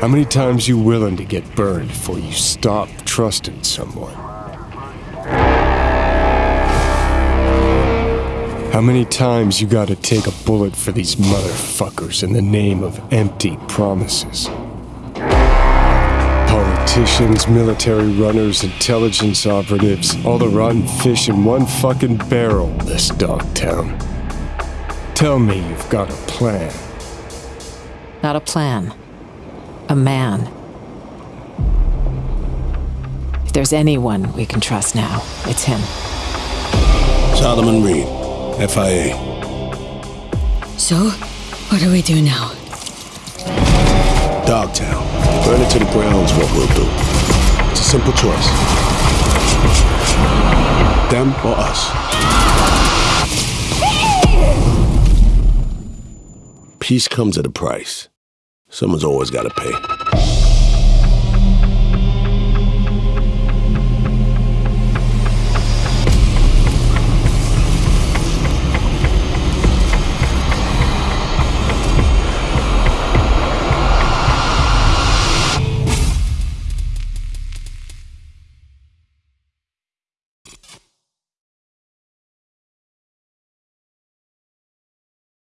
How many times you willing to get burned before you stop trusting someone? How many times you gotta take a bullet for these motherfuckers in the name of empty promises? Politicians, military runners, intelligence operatives, all the rotten fish in one fucking barrel, this dogtown. Tell me you've got a plan. Not a plan. A man. If there's anyone we can trust now, it's him. Solomon Reed, FIA. So, what do we do now? Dogtown. Burn it to the ground's what we'll do. It's a simple choice. Them or us. Peace comes at a price. Someone's always got to pay.